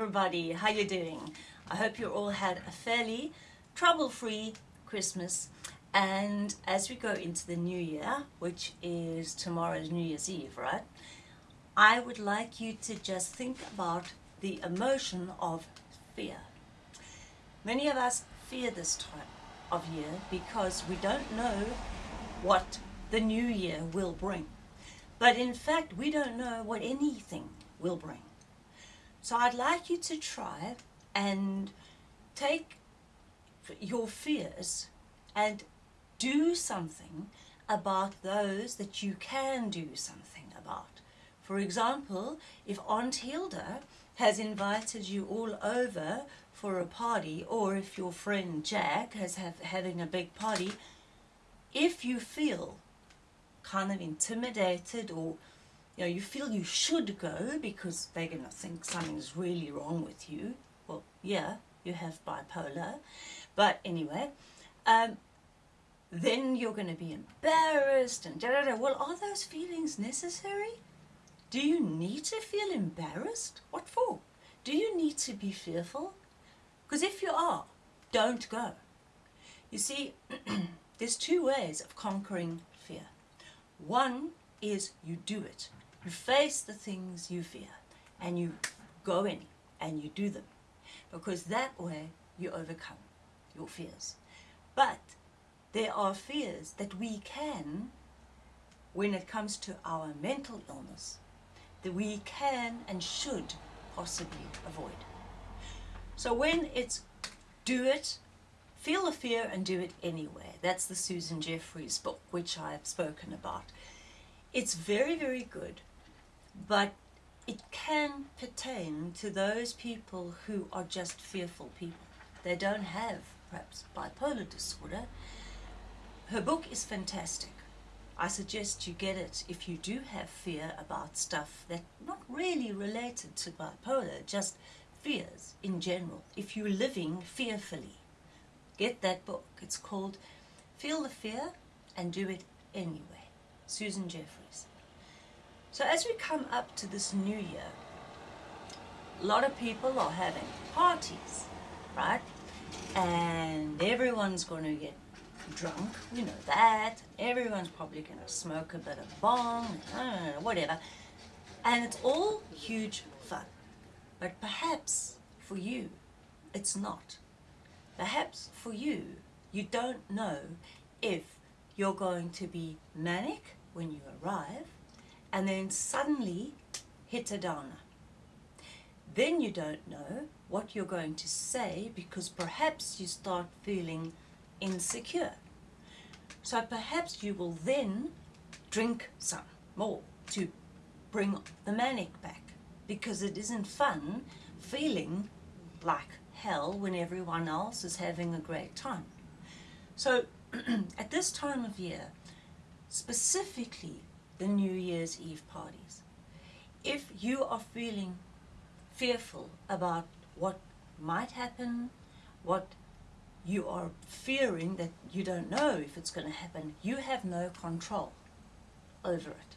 everybody, how you doing? I hope you all had a fairly trouble-free Christmas and as we go into the new year, which is tomorrow's New Year's Eve, right? I would like you to just think about the emotion of fear. Many of us fear this time of year because we don't know what the new year will bring. But in fact, we don't know what anything will bring. So I'd like you to try and take your fears and do something about those that you can do something about. For example, if Aunt Hilda has invited you all over for a party or if your friend Jack has have, having a big party, if you feel kind of intimidated or you know you feel you should go because they're going to think something's really wrong with you, well, yeah, you have bipolar, but anyway, um, then you're going to be embarrassed and da da da. Well, are those feelings necessary? Do you need to feel embarrassed? What for? Do you need to be fearful? Because if you are, don't go. You see, there's two ways of conquering fear. One is you do it. You face the things you fear and you go in and you do them. Because that way you overcome your fears. But there are fears that we can, when it comes to our mental illness, that we can and should possibly avoid. So when it's do it, feel the fear and do it anyway. That's the Susan Jeffers book, which I've spoken about. It's very, very good, but it can pertain to those people who are just fearful people. They don't have perhaps bipolar disorder, her book is fantastic. I suggest you get it if you do have fear about stuff that not really related to bipolar, just fears in general. If you're living fearfully, get that book. It's called Feel the Fear and Do It Anyway. Susan Jeffers. So as we come up to this new year, a lot of people are having parties, right? And everyone's going to get drunk, we know that. Everyone's probably going to smoke a bit of bong, whatever. And it's all huge fun. But perhaps for you, it's not. Perhaps for you, you don't know if you're going to be manic when you arrive and then suddenly hit a downer. Then you don't know what you're going to say because perhaps you start feeling insecure. So perhaps you will then drink some more to bring the manic back because it isn't fun feeling like hell when everyone else is having a great time. So at this time of year, specifically the New Year's Eve parties, if you are feeling fearful about what might happen, what you are fearing that you don't know if it's going to happen, you have no control over it.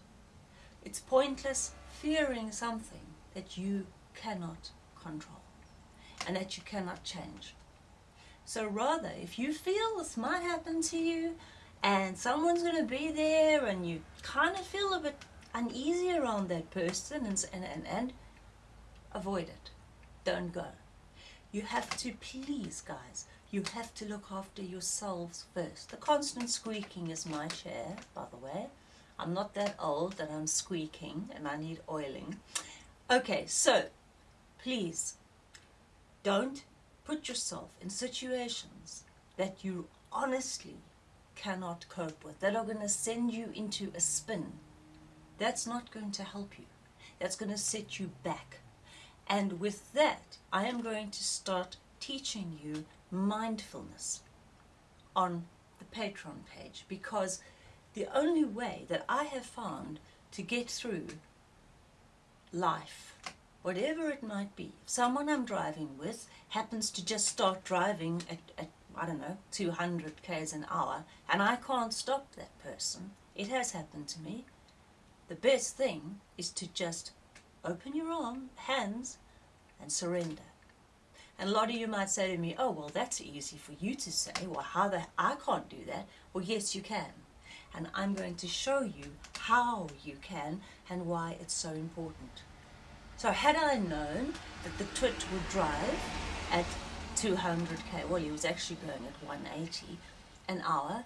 It's pointless fearing something that you cannot control and that you cannot change. So rather, if you feel this might happen to you and someone's going to be there and you kind of feel a bit uneasy around that person and, and, and, and avoid it. Don't go. You have to please, guys, you have to look after yourselves first. The constant squeaking is my chair, by the way. I'm not that old that I'm squeaking and I need oiling. Okay, so please don't put yourself in situations that you honestly cannot cope with, that are going to send you into a spin. That's not going to help you. That's going to set you back. And with that, I am going to start teaching you mindfulness on the Patreon page because the only way that I have found to get through life, whatever it might be, if someone I'm driving with happens to just start driving at, at I don't know, 200 k's an hour, and I can't stop that person, it has happened to me, the best thing is to just open your arm, hands, and surrender. And a lot of you might say to me, oh, well, that's easy for you to say. Well, how the, I can't do that. Well, yes, you can. And I'm going to show you how you can and why it's so important. So had I known that the twit would drive at 200k, well, he was actually going at 180 an hour,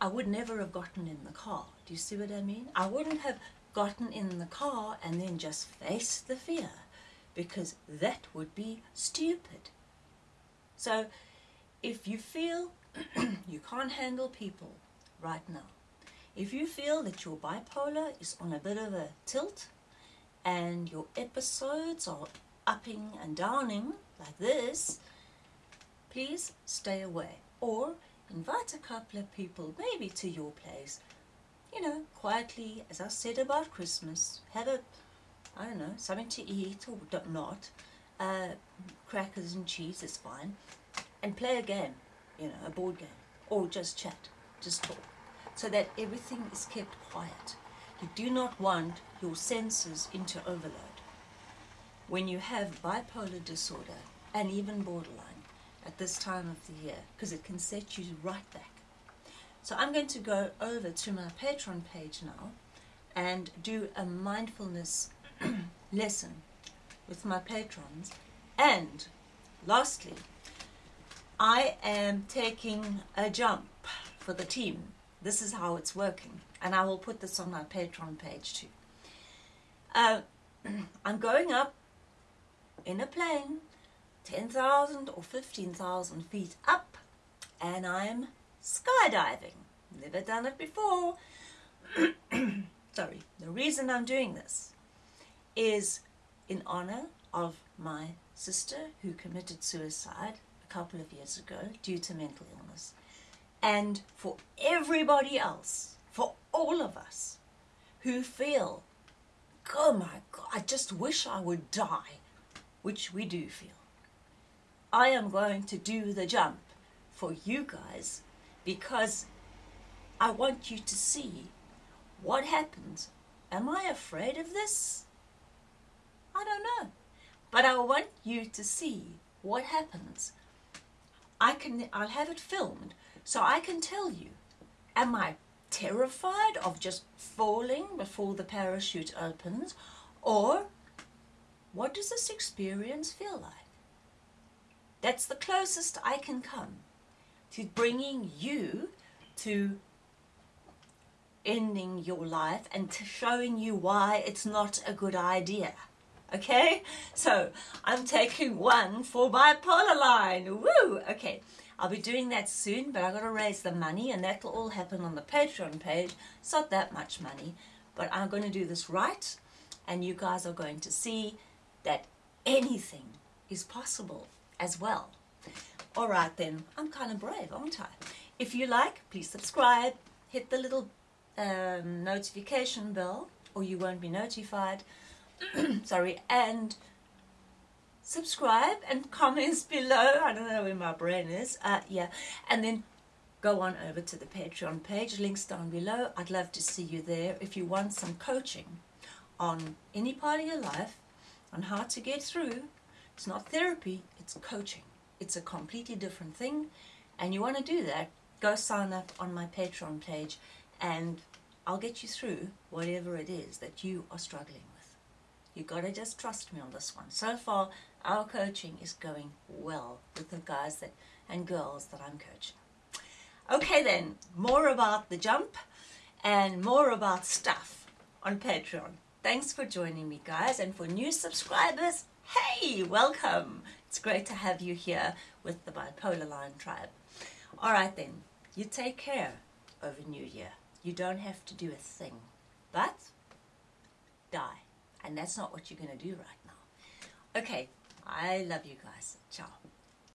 I would never have gotten in the car. Do you see what I mean? I wouldn't have gotten in the car and then just faced the fear because that would be stupid. So if you feel you can't handle people right now, if you feel that your bipolar is on a bit of a tilt and your episodes are upping and downing like this, please stay away. Or invite a couple of people maybe to your place. You know, quietly, as I said about Christmas, have a, I don't know, something to eat or not, uh, crackers and cheese is fine, and play a game, you know, a board game, or just chat, just talk, so that everything is kept quiet. You do not want your senses into overload. When you have bipolar disorder, and even borderline, at this time of the year, because it can set you right back so I'm going to go over to my Patreon page now and do a mindfulness lesson with my patrons. And lastly, I am taking a jump for the team. This is how it's working. And I will put this on my Patreon page too. Uh, I'm going up in a plane 10,000 or 15,000 feet up and I'm skydiving. Never done it before. Sorry, the reason I'm doing this is in honor of my sister who committed suicide a couple of years ago due to mental illness. And for everybody else, for all of us who feel, oh my God, I just wish I would die, which we do feel. I am going to do the jump for you guys because I want you to see what happens. Am I afraid of this? I don't know. But I want you to see what happens. I can, I'll have it filmed so I can tell you, am I terrified of just falling before the parachute opens or what does this experience feel like? That's the closest I can come to bringing you to ending your life and to showing you why it's not a good idea. Okay, so I'm taking one for Bipolar Lion. Woo! Okay, I'll be doing that soon, but I've got to raise the money, and that'll all happen on the Patreon page. It's not that much money, but I'm going to do this right, and you guys are going to see that anything is possible as well. All right then, I'm kind of brave, aren't I? If you like, please subscribe, hit the little um, notification bell or you won't be notified. Sorry, and subscribe and comments below. I don't know where my brain is. Uh, yeah, and then go on over to the Patreon page. Links down below. I'd love to see you there if you want some coaching on any part of your life on how to get through. It's not therapy, it's coaching. It's a completely different thing. And you want to do that, go sign up on my Patreon page and I'll get you through whatever it is that you are struggling with. You gotta just trust me on this one. So far, our coaching is going well with the guys that and girls that I'm coaching. Okay then, more about the jump and more about stuff on Patreon. Thanks for joining me guys and for new subscribers, hey, welcome. It's great to have you here with the Bipolar Lion Tribe. Alright then, you take care over New Year. You don't have to do a thing, but die. And that's not what you're going to do right now. Okay, I love you guys. Ciao.